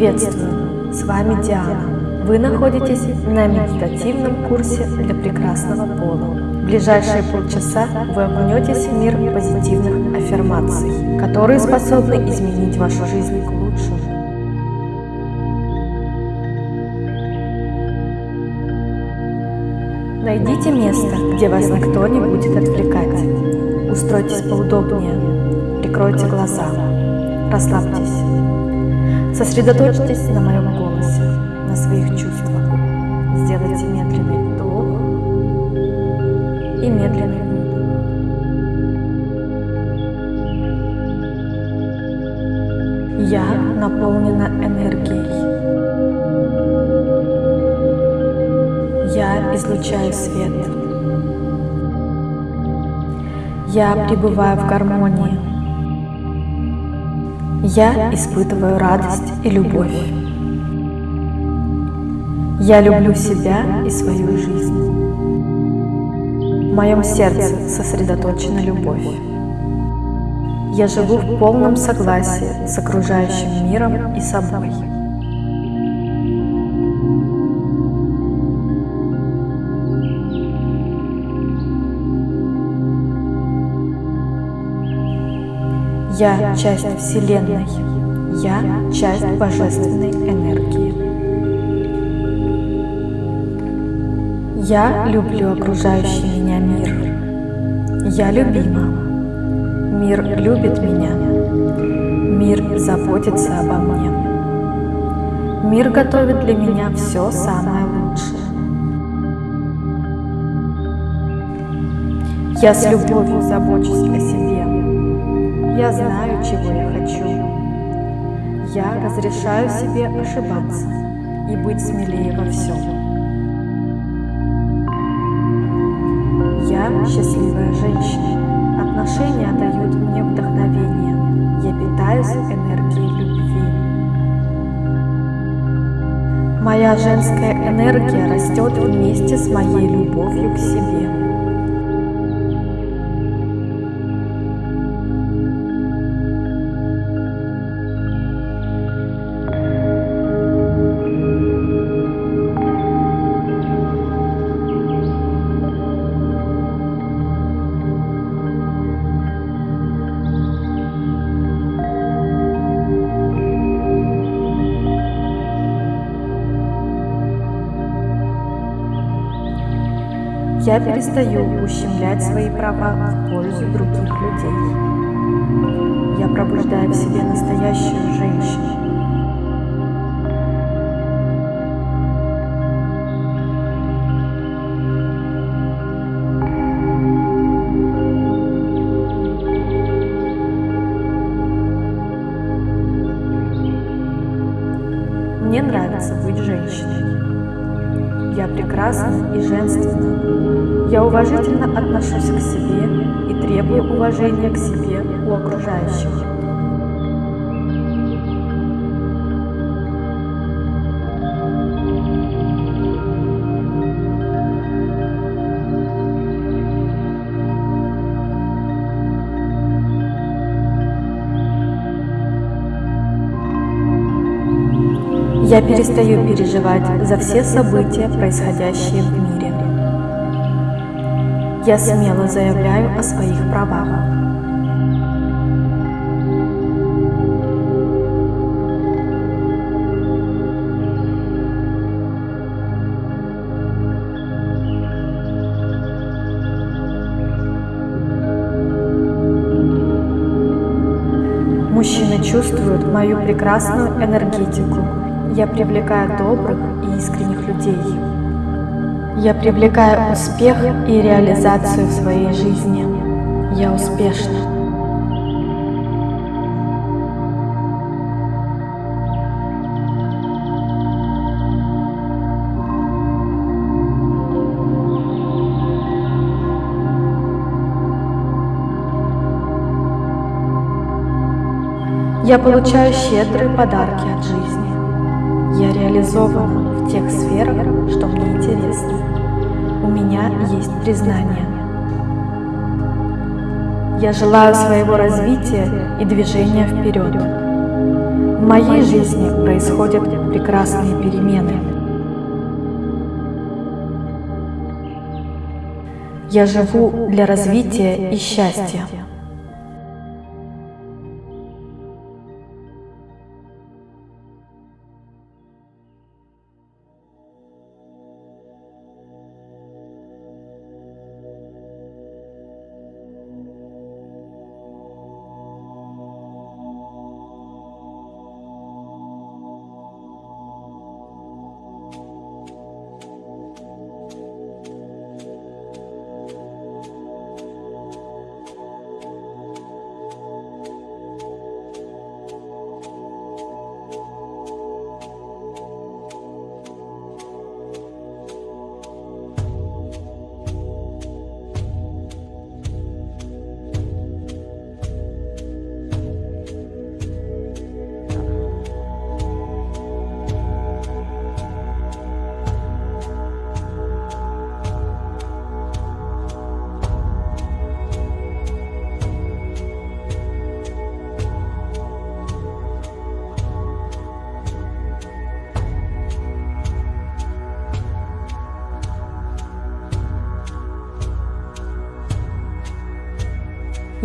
Приветствую! С вами Диана. Вы находитесь на медитативном курсе для прекрасного пола. В ближайшие полчаса вы окунетесь в мир позитивных аффирмаций, которые способны изменить вашу жизнь к лучшему. Найдите место, где вас никто не будет отвлекать. Устройтесь поудобнее, прикройте глаза, расслабьтесь. Сосредоточьтесь на моем голосе, на своих чувствах. Сделайте медленный вдох и медленный выдох. Я наполнена энергией. Я излучаю свет. Я пребываю в гармонии. Я испытываю радость и любовь. Я люблю себя и свою жизнь. В моем сердце сосредоточена любовь. Я живу в полном согласии с окружающим миром и собой. Я часть Вселенной. Я часть Божественной энергии. Я люблю окружающий меня мир. Я любима. Мир любит меня. Мир заботится обо мне. Мир готовит для меня все самое лучшее. Я с любовью забочусь о себе. Я знаю, чего я хочу. Я разрешаю себе ошибаться и быть смелее во всем. Я счастливая женщина. Отношения дают мне вдохновение. Я питаюсь энергией любви. Моя женская энергия растет вместе с моей любовью к себе. Я перестаю ущемлять свои права в пользу других людей. Я пробуждаю в себе настоящую женщину. Я перестаю переживать за все события, происходящие в мире. Я смело заявляю о своих правах. Мужчины чувствуют мою прекрасную энергетику. Я привлекаю добрых и искренних людей. Я привлекаю успех и реализацию в своей жизни. Я успешна. Я получаю щедрые подарки от жизни. Я реализована в тех сферах, что мне интересно. У меня есть признание. Я желаю своего развития и движения вперед. В моей жизни происходят прекрасные перемены. Я живу для развития и счастья.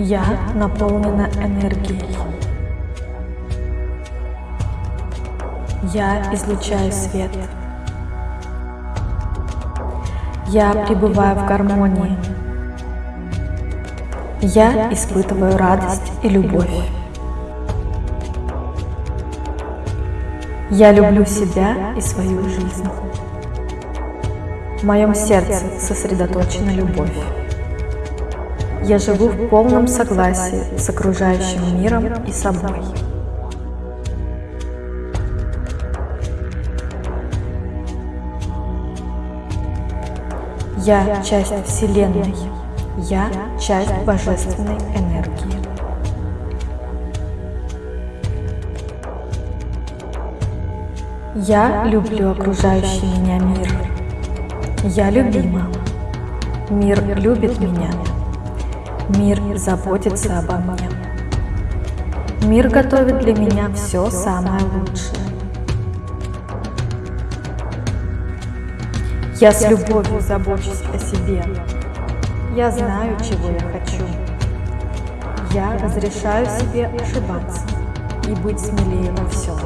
Я наполнена энергией. Я излучаю свет. Я пребываю в гармонии. Я испытываю радость и любовь. Я люблю себя и свою жизнь. В моем сердце сосредоточена любовь. Я живу в полном согласии с окружающим миром и собой. Я часть Вселенной. Я часть божественной энергии. Я люблю окружающий меня мир. Я любима. Мир любит меня. Мир заботится обо мне. Мир готовит для меня все самое лучшее. Я с любовью забочусь о себе. Я знаю, чего я хочу. Я разрешаю себе ошибаться и быть смелее во всем.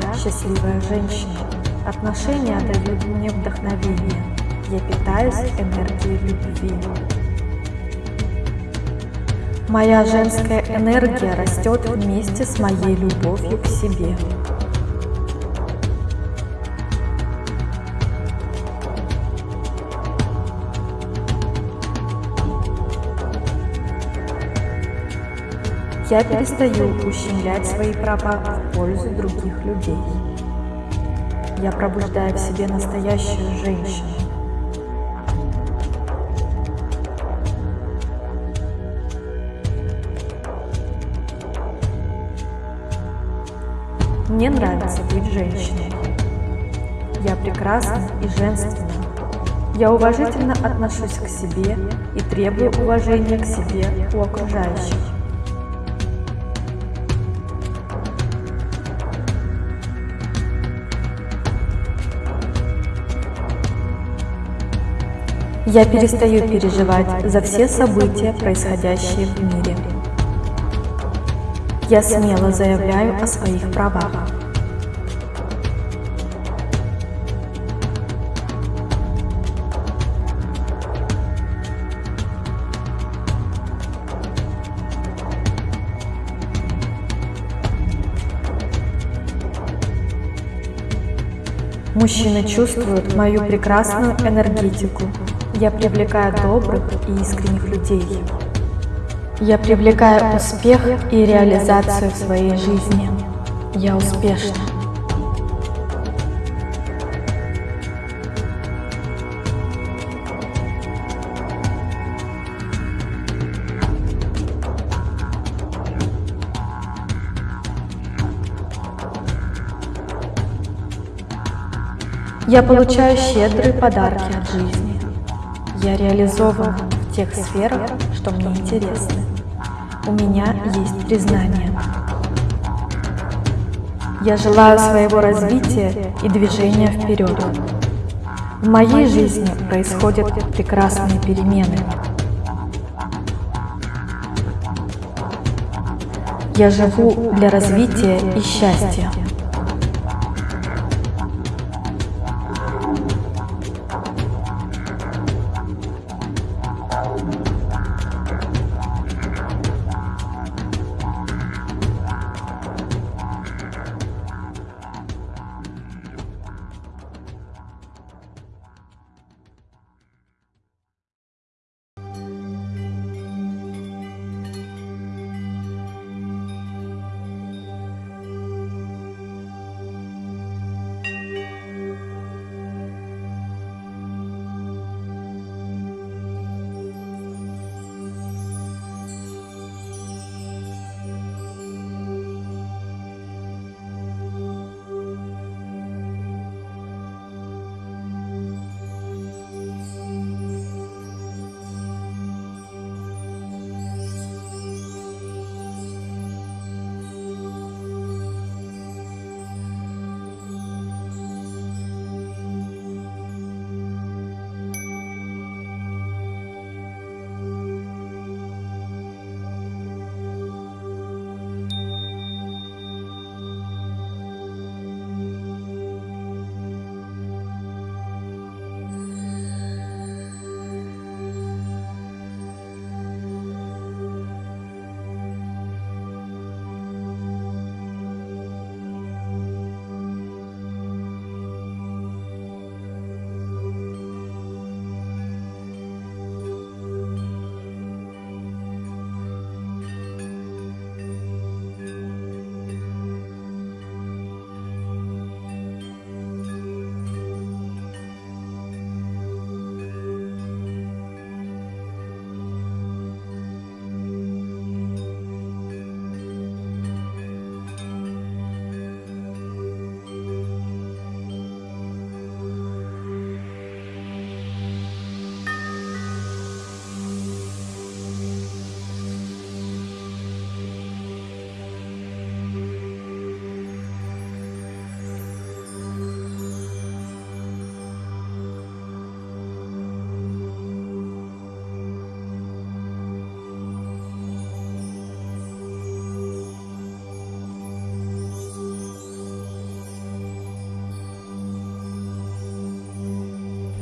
Счастливая женщина. Отношения дают мне вдохновение. Я питаюсь энергией любви. Моя женская энергия растет вместе с моей любовью к себе. Я перестаю ущемлять свои права в пользу других людей. Я пробуждаю в себе настоящую женщину. Мне нравится быть женщиной. Я прекрасна и женственна. Я уважительно отношусь к себе и требую уважения к себе у окружающих. Я перестаю переживать за все события, происходящие в мире. Я смело заявляю о своих правах. Мужчины чувствуют мою прекрасную энергетику. Я привлекаю добрых и искренних людей. Я привлекаю успех и реализацию в своей жизни. Я успешна. Я получаю щедрые подарки от жизни. Я реализован в тех сферах, что мне интересны. У меня есть признание. Я желаю своего развития и движения вперед. В моей жизни происходят прекрасные перемены. Я живу для развития и счастья.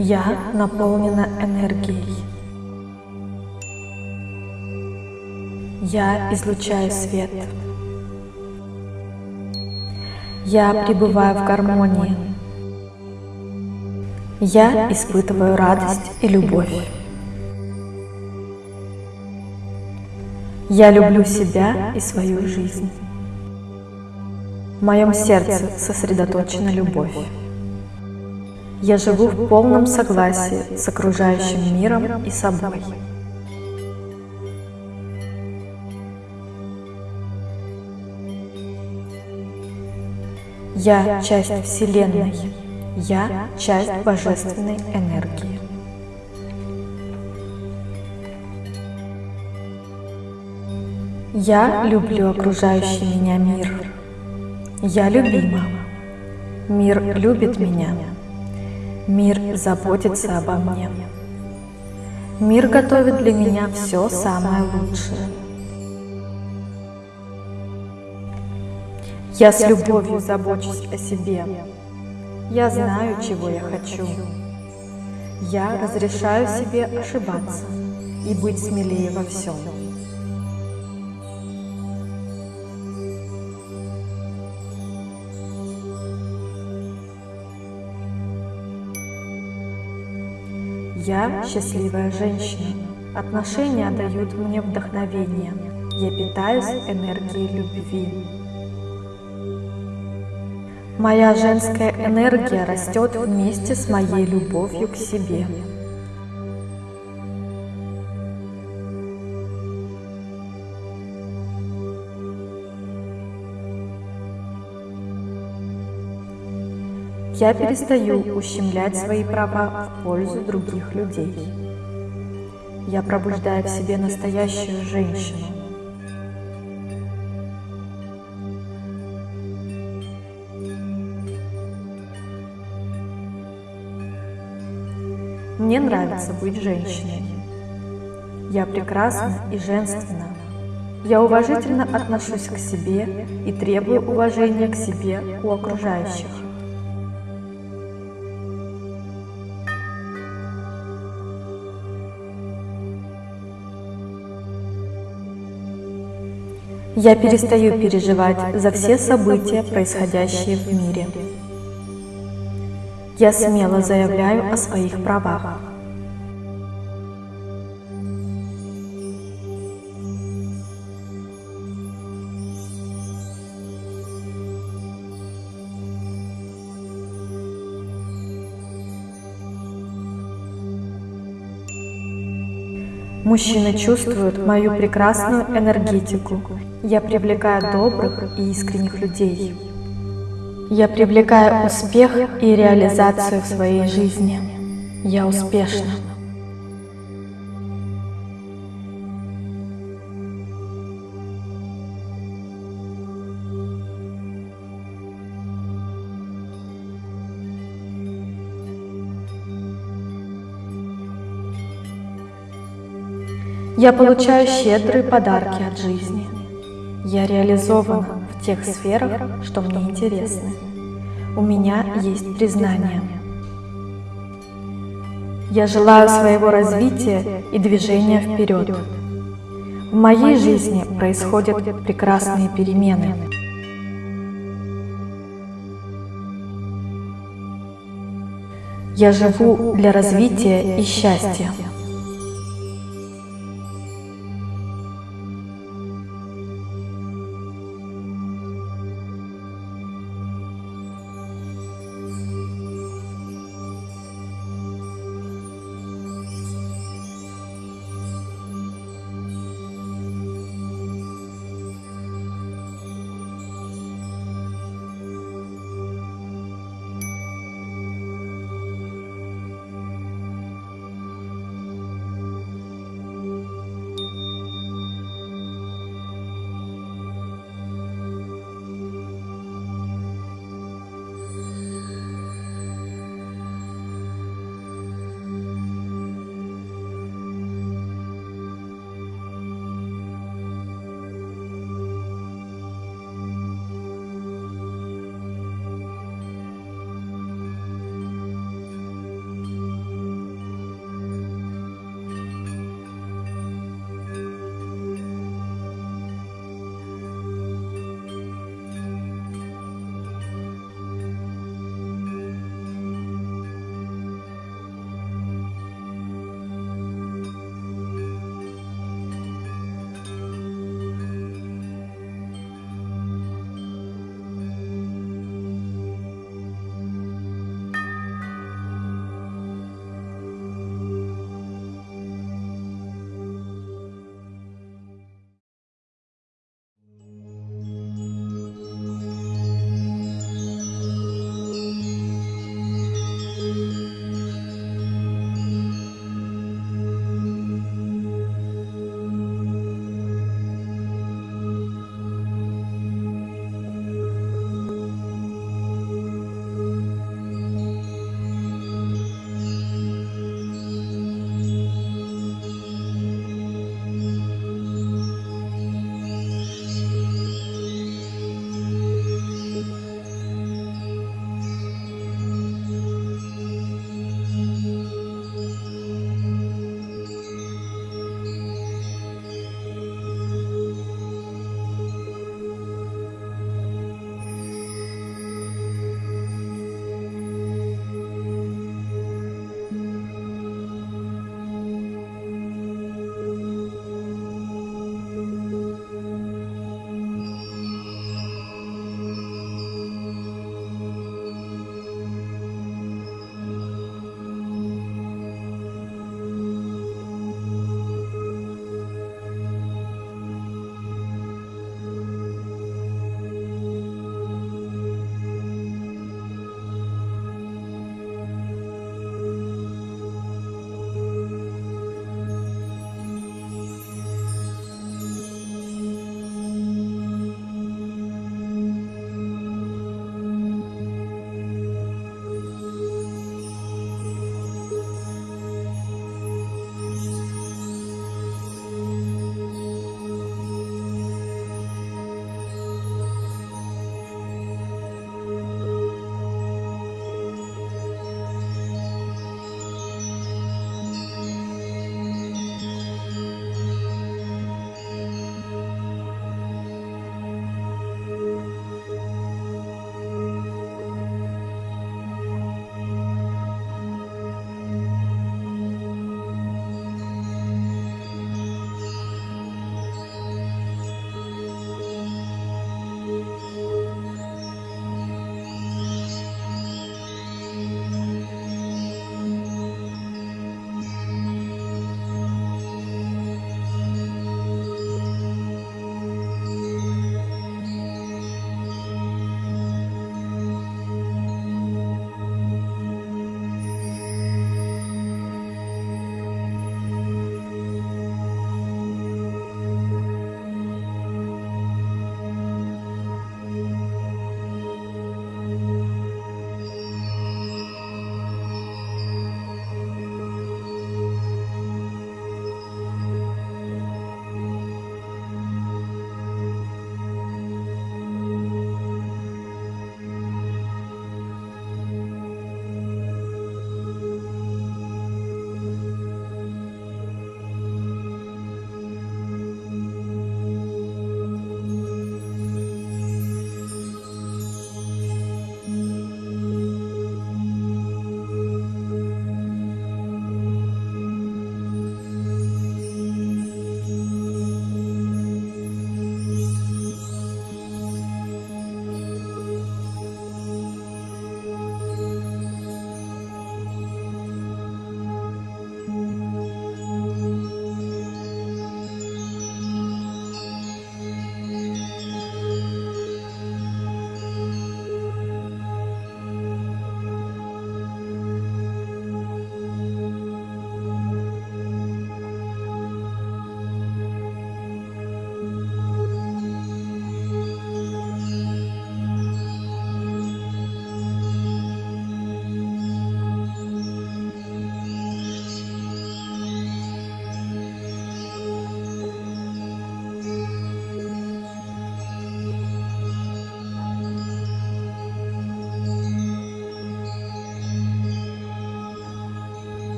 Я наполнена энергией. Я излучаю свет. Я пребываю в гармонии. Я испытываю радость и любовь. Я люблю себя и свою жизнь. В моем сердце сосредоточена любовь. Я живу в полном согласии с окружающим миром и собой. Я часть Вселенной. Я часть Божественной энергии. Я люблю окружающий меня мир. Я любима. Мир любит меня. Мир заботится обо мне. Мир готовит для меня все самое лучшее. Я с любовью забочусь о себе. Я знаю, чего я хочу. Я разрешаю себе ошибаться и быть смелее во всем. Я счастливая женщина. Отношения дают мне вдохновение. Я питаюсь энергией любви. Моя женская энергия растет вместе с моей любовью к себе. Я перестаю ущемлять свои права в пользу других людей. Я пробуждаю в себе настоящую женщину. Мне нравится быть женщиной. Я прекрасна и женственна. Я уважительно отношусь к себе и требую уважения к себе у окружающих. Я перестаю переживать за все события, происходящие в мире. Я смело заявляю о своих правах. Мужчины чувствуют мою прекрасную энергетику. Я привлекаю добрых и искренних людей. Я привлекаю успех и реализацию в своей жизни. Я успешна. Я получаю щедрые подарки от жизни. Я реализована в тех сферах, что мне интересны. У меня есть признание. Я желаю своего развития и движения вперед. В моей жизни происходят прекрасные перемены. Я живу для развития и счастья.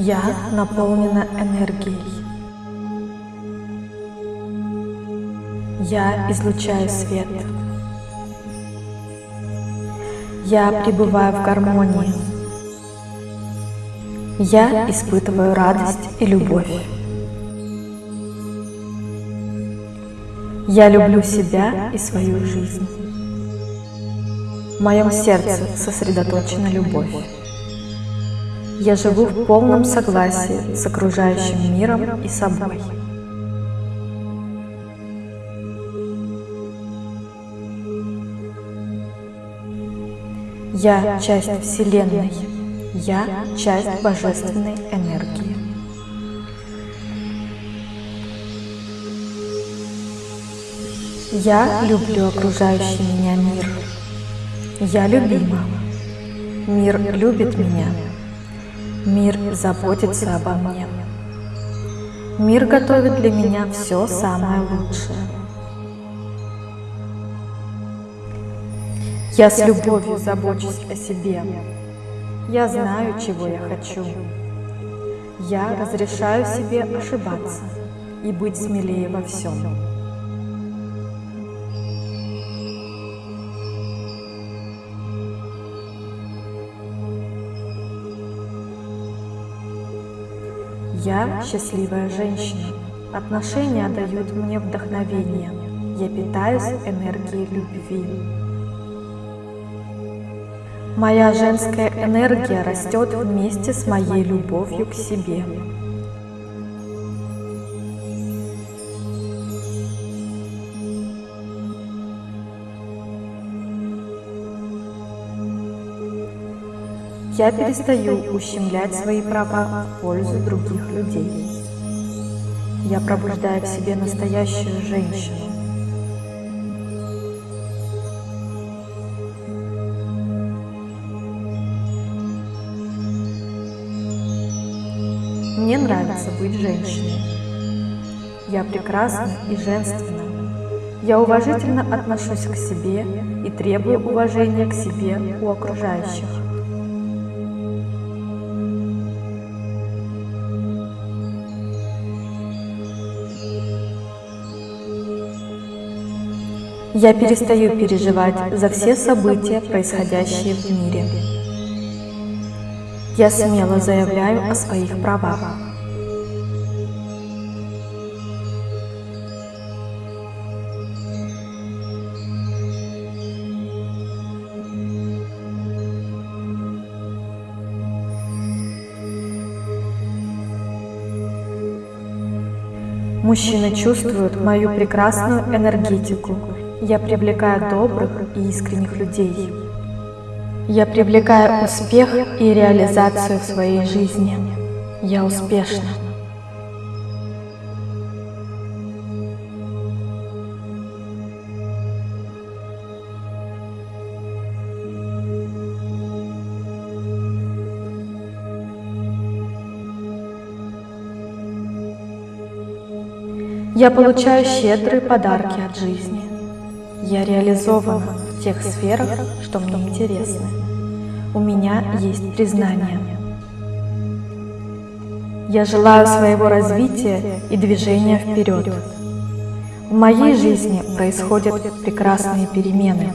Я наполнена энергией. Я излучаю свет. Я пребываю в гармонии. Я испытываю радость и любовь. Я люблю себя и свою жизнь. В моем сердце сосредоточена любовь. Я живу в полном согласии с окружающим миром и собой. Я часть Вселенной. Я часть божественной энергии. Я люблю окружающий меня мир. Я любима. Мир любит меня. Мир заботится обо мне. Мир готовит для меня все самое лучшее. Я с любовью забочусь о себе. Я знаю, чего я хочу. Я разрешаю себе ошибаться и быть смелее во всем. Я счастливая женщина. Отношения дают мне вдохновение. Я питаюсь энергией любви. Моя женская энергия растет вместе с моей любовью к себе. Я перестаю ущемлять свои права в пользу других людей. Я пробуждаю в себе настоящую женщину. Мне нравится быть женщиной. Я прекрасна и женственна. Я уважительно отношусь к себе и требую уважения к себе у окружающих. Я перестаю переживать за все события, происходящие в мире. Я смело заявляю о своих правах. Мужчины чувствуют мою прекрасную энергетику. Я привлекаю добрых и искренних людей. Я привлекаю успех и реализацию в своей жизни. Я успешна. Я получаю щедрые подарки от жизни. Я реализована в тех сферах, что мне интересны. У меня есть признание. Я желаю своего развития и движения вперед. В моей жизни происходят прекрасные перемены.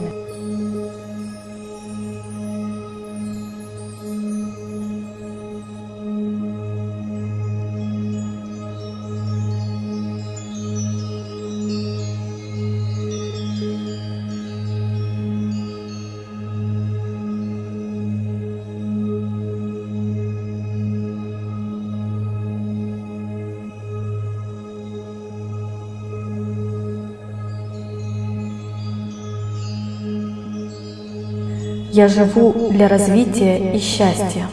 Я живу для развития и счастья.